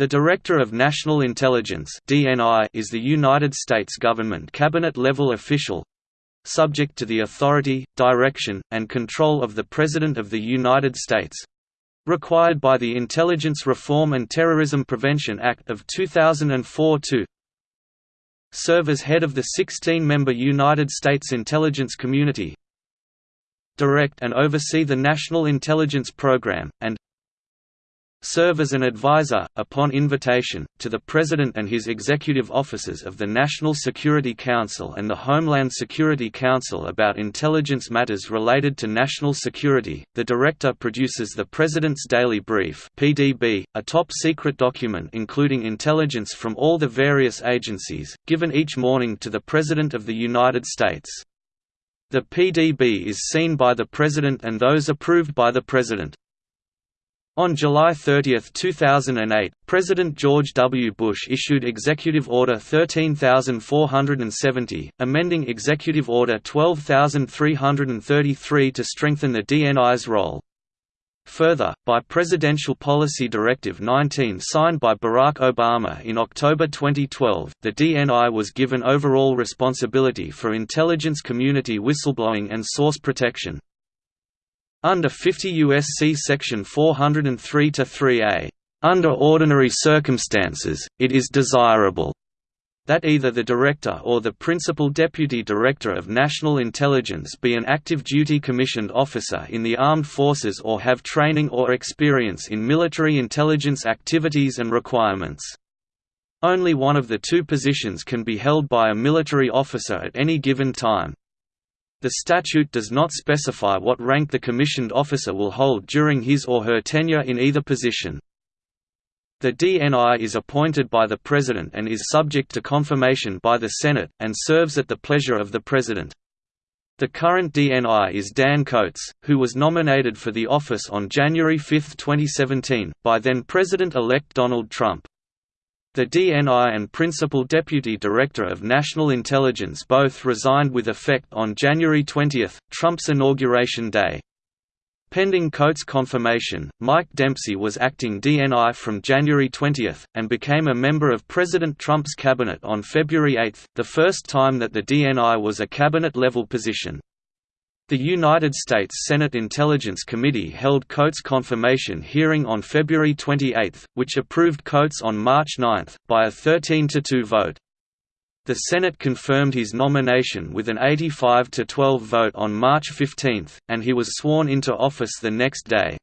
The Director of National Intelligence is the United States government cabinet-level official subject to the authority, direction, and control of the President of the United States required by the Intelligence Reform and Terrorism Prevention Act of 2004 to serve as head of the 16-member United States intelligence community direct and oversee the National Intelligence Program, and serve as an advisor, upon invitation, to the President and his executive officers of the National Security Council and the Homeland Security Council about intelligence matters related to national security. The Director produces the President's Daily Brief (PDB), a top-secret document including intelligence from all the various agencies, given each morning to the President of the United States. The PDB is seen by the President and those approved by the President. On July 30, 2008, President George W. Bush issued Executive Order 13470, amending Executive Order 12333 to strengthen the DNI's role. Further, by Presidential Policy Directive 19 signed by Barack Obama in October 2012, the DNI was given overall responsibility for intelligence community whistleblowing and source protection. Under 50 U.S.C. Section 403-3a, "...under ordinary circumstances, it is desirable." that either the Director or the Principal Deputy Director of National Intelligence be an active duty commissioned officer in the armed forces or have training or experience in military intelligence activities and requirements. Only one of the two positions can be held by a military officer at any given time. The statute does not specify what rank the commissioned officer will hold during his or her tenure in either position. The DNI is appointed by the President and is subject to confirmation by the Senate, and serves at the pleasure of the President. The current DNI is Dan Coats, who was nominated for the office on January 5, 2017, by then-President-elect Donald Trump. The DNI and Principal Deputy Director of National Intelligence both resigned with effect on January 20, Trump's inauguration day. Pending Coats' confirmation, Mike Dempsey was acting DNI from January 20, and became a member of President Trump's cabinet on February 8, the first time that the DNI was a cabinet-level position. The United States Senate Intelligence Committee held Coats' confirmation hearing on February 28, which approved Coats on March 9, by a 13–2 vote. The Senate confirmed his nomination with an 85–12 vote on March 15, and he was sworn into office the next day.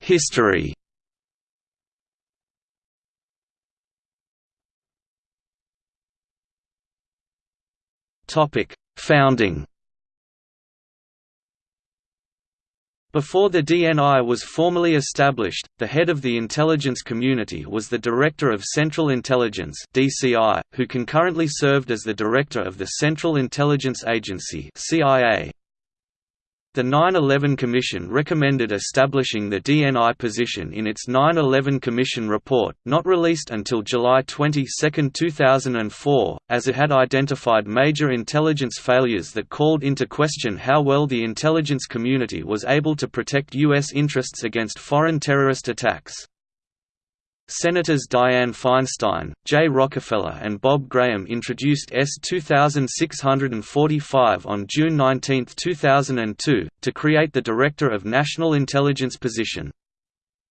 History Topic: Founding. Before the DNI was formally established, the head of the intelligence community was the Director of Central Intelligence (DCI), who concurrently served as the Director of the Central Intelligence Agency (CIA). The 9-11 Commission recommended establishing the DNI position in its 9-11 Commission report, not released until July 22, 2004, as it had identified major intelligence failures that called into question how well the intelligence community was able to protect U.S. interests against foreign terrorist attacks. Senators Dianne Feinstein, Jay Rockefeller and Bob Graham introduced S 2645 on June 19, 2002, to create the Director of National Intelligence position.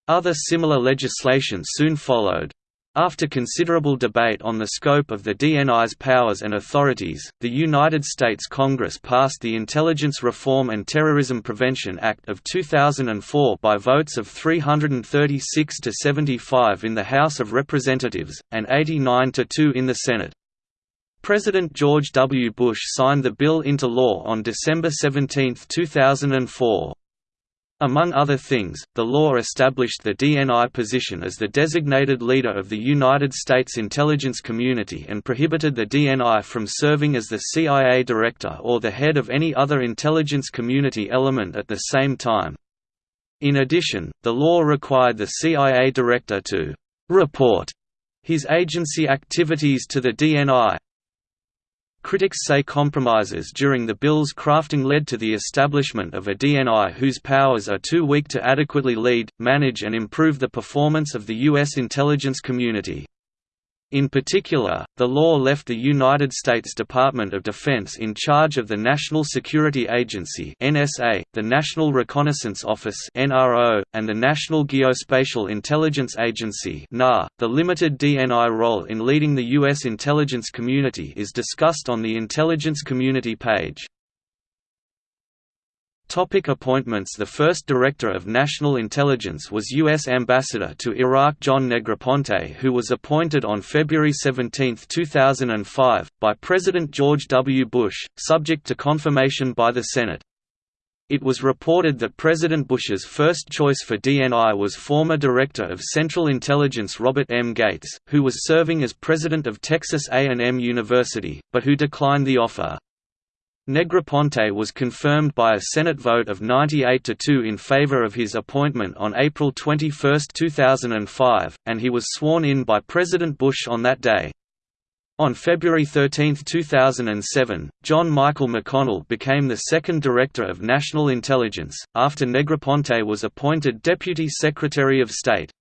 Other similar legislation soon followed. After considerable debate on the scope of the DNI's powers and authorities, the United States Congress passed the Intelligence Reform and Terrorism Prevention Act of 2004 by votes of 336 to 75 in the House of Representatives, and 89 to 2 in the Senate. President George W. Bush signed the bill into law on December 17, 2004. Among other things, the law established the DNI position as the designated leader of the United States intelligence community and prohibited the DNI from serving as the CIA director or the head of any other intelligence community element at the same time. In addition, the law required the CIA director to «report» his agency activities to the DNI, Critics say compromises during the bill's crafting led to the establishment of a DNI whose powers are too weak to adequately lead, manage and improve the performance of the U.S. intelligence community. In particular, the law left the United States Department of Defense in charge of the National Security Agency (NSA), the National Reconnaissance Office (NRO), and the National Geospatial Intelligence Agency (NAR). The limited DNI role in leading the US intelligence community is discussed on the Intelligence Community page. Topic appointments The first Director of National Intelligence was U.S. Ambassador to Iraq John Negroponte who was appointed on February 17, 2005, by President George W. Bush, subject to confirmation by the Senate. It was reported that President Bush's first choice for DNI was former Director of Central Intelligence Robert M. Gates, who was serving as President of Texas A&M University, but who declined the offer. Negroponte was confirmed by a Senate vote of 98 to 2 in favor of his appointment on April 21, 2005, and he was sworn in by President Bush on that day. On February 13, 2007, John Michael McConnell became the second Director of National Intelligence, after Negroponte was appointed Deputy Secretary of State.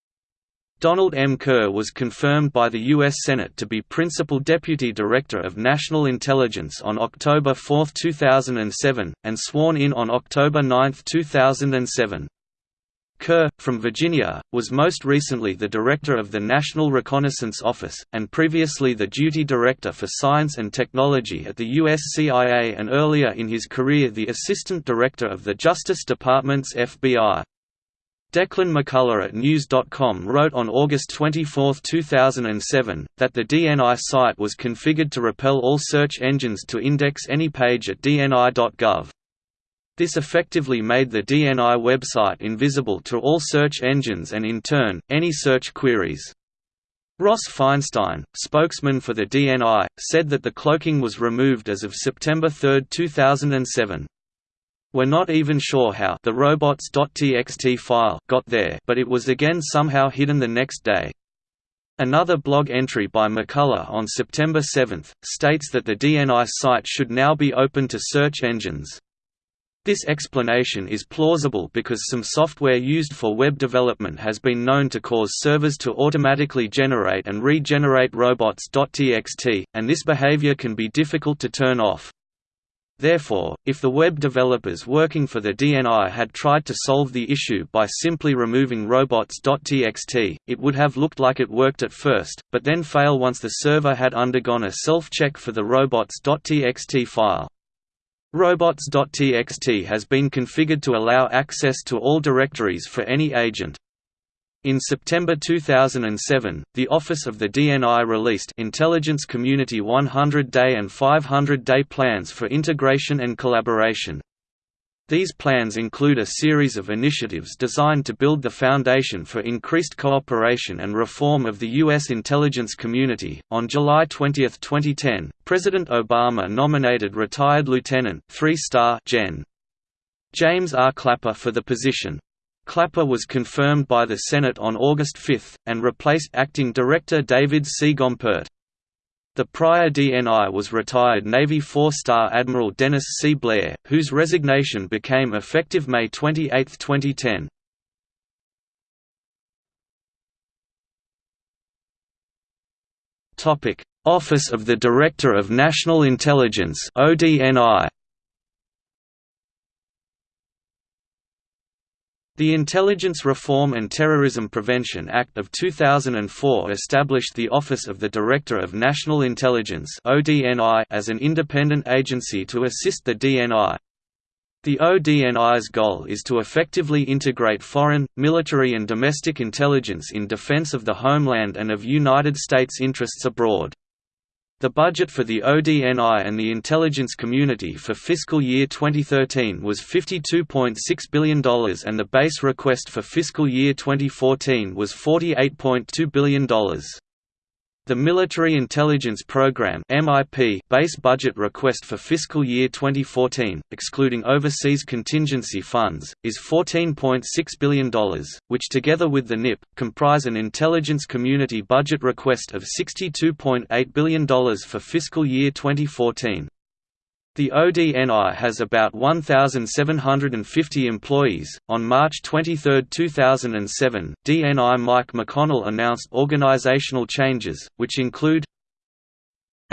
Donald M. Kerr was confirmed by the U.S. Senate to be Principal Deputy Director of National Intelligence on October 4, 2007, and sworn in on October 9, 2007. Kerr, from Virginia, was most recently the Director of the National Reconnaissance Office, and previously the Duty Director for Science and Technology at the U.S. CIA and earlier in his career the Assistant Director of the Justice Department's FBI. Declan McCullagh at News.com wrote on August 24, 2007, that the DNI site was configured to repel all search engines to index any page at dni.gov. This effectively made the DNI website invisible to all search engines and in turn, any search queries. Ross Feinstein, spokesman for the DNI, said that the cloaking was removed as of September 3, 2007. We're not even sure how the robots.txt file got there but it was again somehow hidden the next day. Another blog entry by McCullagh on September 7, states that the DNI site should now be open to search engines. This explanation is plausible because some software used for web development has been known to cause servers to automatically generate and regenerate robots.txt, and this behavior can be difficult to turn off. Therefore, if the web developers working for the DNI had tried to solve the issue by simply removing robots.txt, it would have looked like it worked at first, but then fail once the server had undergone a self-check for the robots.txt file. Robots.txt has been configured to allow access to all directories for any agent. In September 2007, the Office of the DNI released Intelligence Community 100-day and 500-day plans for integration and collaboration. These plans include a series of initiatives designed to build the foundation for increased cooperation and reform of the U.S. intelligence community. On July 20, 2010, President Obama nominated retired Lieutenant 3-star Gen. James R. Clapper for the position. Clapper was confirmed by the Senate on August 5, and replaced acting director David C. Gompert. The prior DNI was retired Navy four-star Admiral Dennis C. Blair, whose resignation became effective May 28, 2010. Office of the Director of National Intelligence ODNI The Intelligence Reform and Terrorism Prevention Act of 2004 established the Office of the Director of National Intelligence as an independent agency to assist the DNI. The ODNI's goal is to effectively integrate foreign, military and domestic intelligence in defense of the homeland and of United States interests abroad. The budget for the ODNI and the intelligence community for fiscal year 2013 was $52.6 billion and the base request for fiscal year 2014 was $48.2 billion. The Military Intelligence Program (MIP) base budget request for fiscal year 2014, excluding overseas contingency funds, is $14.6 billion, which together with the NIP, comprise an intelligence community budget request of $62.8 billion for fiscal year 2014. The ODNI has about 1,750 employees. On March 23, 2007, DNI Mike McConnell announced organizational changes, which include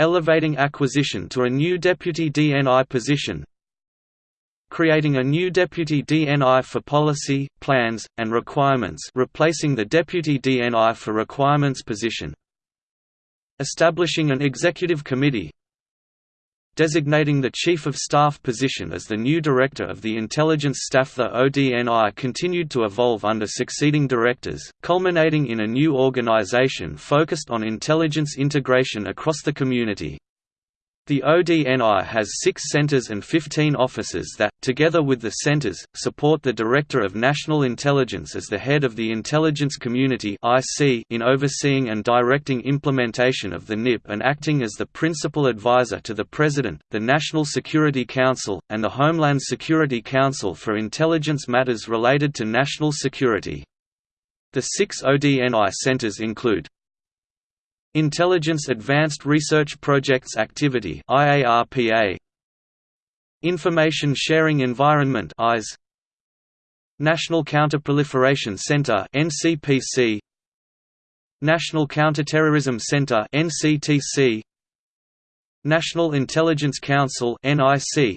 elevating acquisition to a new deputy DNI position, creating a new deputy DNI for policy, plans, and requirements, replacing the deputy DNI for requirements position, establishing an executive committee, designating the Chief of Staff position as the new Director of the Intelligence Staff. The ODNI continued to evolve under succeeding directors, culminating in a new organization focused on intelligence integration across the community. The ODNI has six centers and 15 offices that, together with the centers, support the Director of National Intelligence as the head of the intelligence community in overseeing and directing implementation of the NIP and acting as the principal advisor to the President, the National Security Council, and the Homeland Security Council for intelligence matters related to national security. The six ODNI centers include Intelligence Advanced Research Projects Activity IARPA Information Sharing Environment IS National Counterproliferation Center NCPC National Counterterrorism Center NCTC National Intelligence Council NIC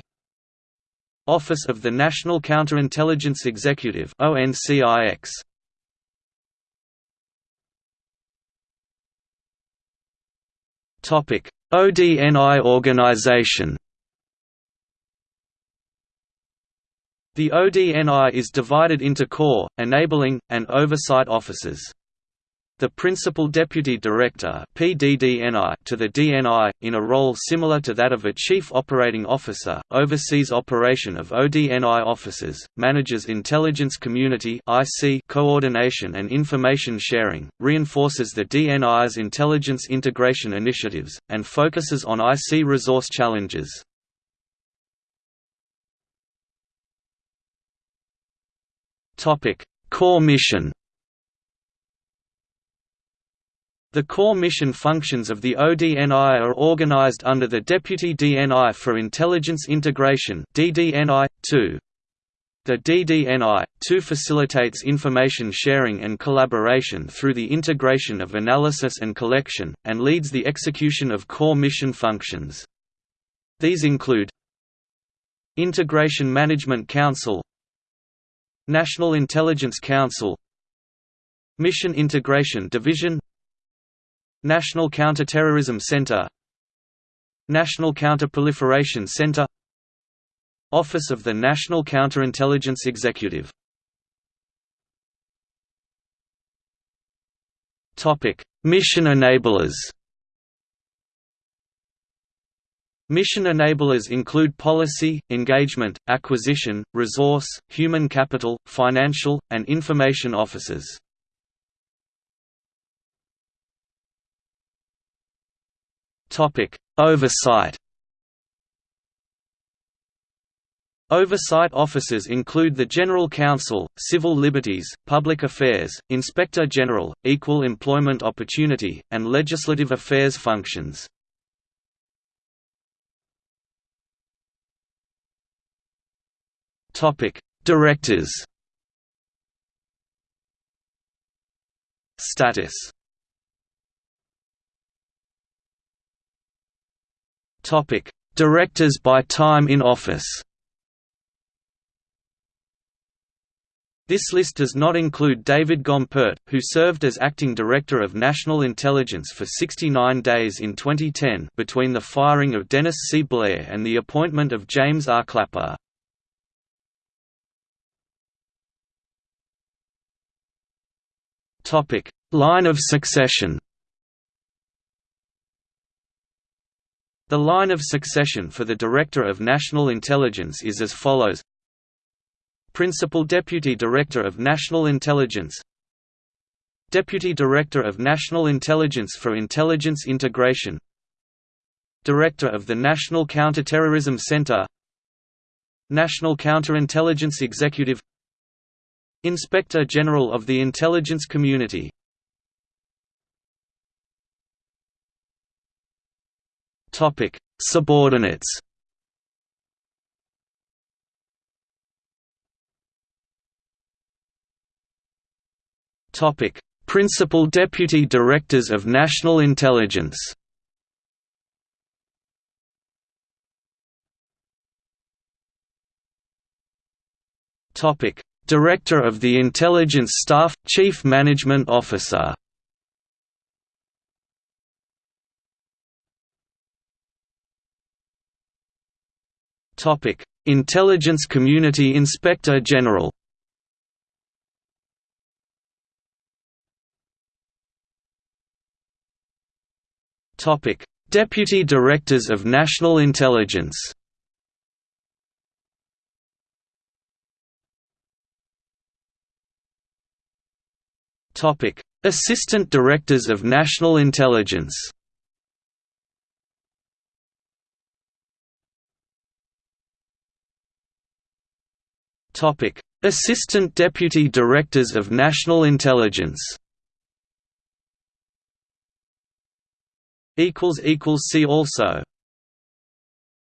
Office of the National Counterintelligence Executive ONCIX ODNI organization The ODNI is divided into core, enabling, and oversight offices. The Principal Deputy Director PDDNI to the DNI, in a role similar to that of a Chief Operating Officer, oversees operation of ODNI offices, manages intelligence community IC coordination and information sharing, reinforces the DNI's intelligence integration initiatives, and focuses on IC resource challenges. Core mission The core mission functions of the ODNI are organized under the Deputy DNI for Intelligence Integration DDNI, 2. The DDNI, 2 facilitates information sharing and collaboration through the integration of analysis and collection, and leads the execution of core mission functions. These include Integration Management Council National Intelligence Council Mission Integration Division National Counterterrorism Center. National Counterproliferation Center. Office of the National Counterintelligence Executive. Mission enablers. Mission enablers include policy, engagement, acquisition, resource, human capital, financial, and information officers. Topic: Oversight. Oversight officers include the General Counsel, Civil Liberties, Public Affairs, Inspector General, Equal Employment Opportunity, and Legislative Affairs functions. Directors Status Topic: Directors by time in office. This list does not include David Gompert, who served as acting director of national intelligence for 69 days in 2010 between the firing of Dennis C. Blair and the appointment of James R. Clapper. Line of succession The line of succession for the Director of National Intelligence is as follows. Principal Deputy Director of National Intelligence. Deputy Director of National Intelligence for Intelligence Integration. Director of the National Counterterrorism Center. National Counterintelligence Executive. Inspector General of the Intelligence Community Subordinates Topic: Principal Deputy Directors of National Intelligence. Topic: Director of the Intelligence Staff, Chief Management Officer. Intelligence Community Inspector General. Deputy Directors of National Intelligence. Assistant Directors of National Intelligence. Topic: Assistant Deputy Directors of National Intelligence. equals equals see also